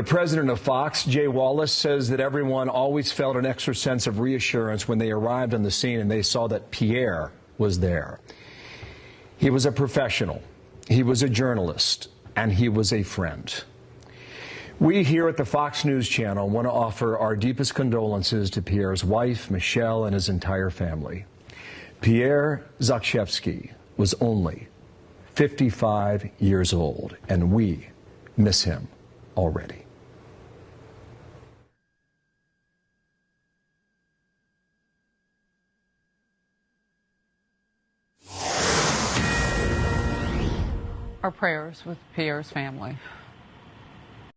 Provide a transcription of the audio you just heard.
The president of Fox, Jay Wallace, says that everyone always felt an extra sense of reassurance when they arrived on the scene and they saw that Pierre was there. He was a professional, he was a journalist, and he was a friend. We here at the Fox News Channel want to offer our deepest condolences to Pierre's wife, Michelle, and his entire family. Pierre Zakrzewski was only 55 years old, and we miss him already. Our prayers with Pierre's family.